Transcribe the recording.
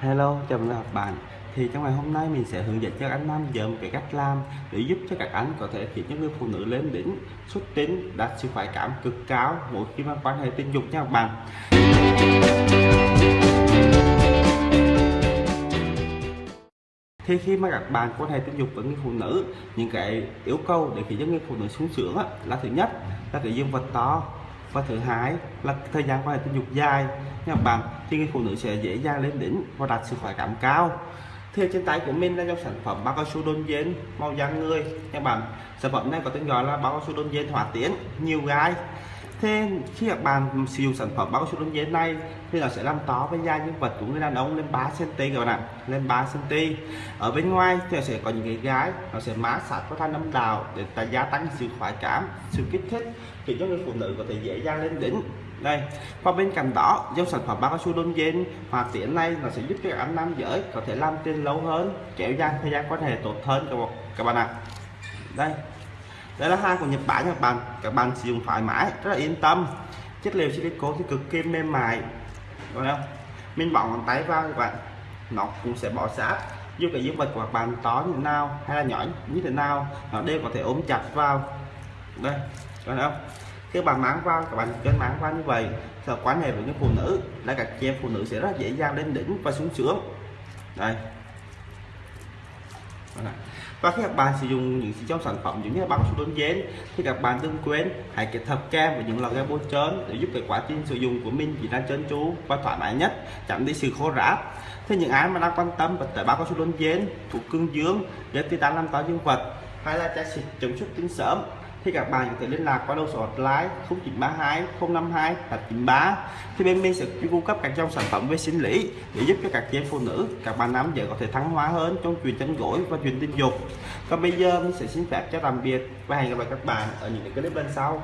Hello, chào mừng các bạn. Thì trong ngày hôm nay mình sẽ hướng dẫn cho các anh nam giờ một cái cách làm để giúp cho các anh có thể khiến những người phụ nữ lên đỉnh xuất tinh đạt sự khoái cảm cực cao mỗi khi mà quan hệ tình dục nha các bạn. Thì khi mà các bạn quan hệ tình dục với người phụ nữ, những cái yêu cầu để khiến cho người phụ nữ sung sướng á, là thứ nhất là cái dương vật to, và thứ hai là thời gian quan hệ tình dục dài. Nha các bạn thì người phụ nữ sẽ dễ dàng lên đỉnh và đạt sự khỏe cảm cao. Thì trên tay của mình là dòng sản phẩm bao cao su đôn dên màu da người. Nha các bạn sản phẩm này có tên gọi là bao cao su đôn dên hỏa tiến nhiều gai thế khi các bạn sử dụng sản phẩm bao cao su đông dên này, thì nó sẽ làm to với da nhân vật của người đàn ông lên 3 cm các bạn ạ. Lên 3 cm ở bên ngoài thì sẽ có những cái gái, nó sẽ má sát với thanh âm đào để ta gia tăng sự khoái cảm, sự kích thích thì cho người phụ nữ có thể dễ dàng lên đỉnh. Đây. Và bên cạnh đó, dòng sản phẩm bao cao su đông dên hòa tiện này nó sẽ giúp cho anh nam giới có thể làm tiền lâu hơn, kéo dài thời gian quan hệ tốt hơn các bạn các bạn ạ. Đây đây là hàng của Nhật Bản các bạn các bạn sử dụng thoải mái, rất là yên tâm. Chất liệu silicone thì cực kỳ mềm mại. Đúng không? Mình bỏ ngón tay vào các bạn. Nó cũng sẽ bỏ sát dù cái dương vật của các bạn to như thế nào hay là nhỏ như thế nào, nó đều có thể ôm chặt vào. Đây, có không? Khi bạn mang vào, các bạn cần mang vào như vậy. Thì quan hệ với những phụ nữ, là các chị em phụ nữ sẽ rất dễ dàng lên đỉnh và xuống sướng. Đây. Vâng và khi các bạn sử dụng những trong sản phẩm, giống như là băng sụt đốn dến thì các bạn đừng quên hãy kết hợp kem và những loại kem bôi trơn để giúp cái quá trình sử dụng của mình diễn ra trơn tru và thoải mái nhất, tránh đi sự khô ráp. Thế những ai mà đang quan tâm về tẩy băng su đốn dến thuộc cương dương để tí đang làm to dương vật, hay là trái xịt chống xuất tinh sớm thì các bạn có thể liên lạc qua đầu số hotline 0932 052 893 thì bên mình sẽ cung cấp các dòng sản phẩm về sinh lý để giúp cho các chị em phụ nữ, các bạn nam giới có thể thắng hóa hơn trong chuyện tranh gối và chuyện tình dục. Còn bây giờ mình sẽ xin phép cho tạm biệt và hẹn gặp lại các bạn ở những cái clip lần sau.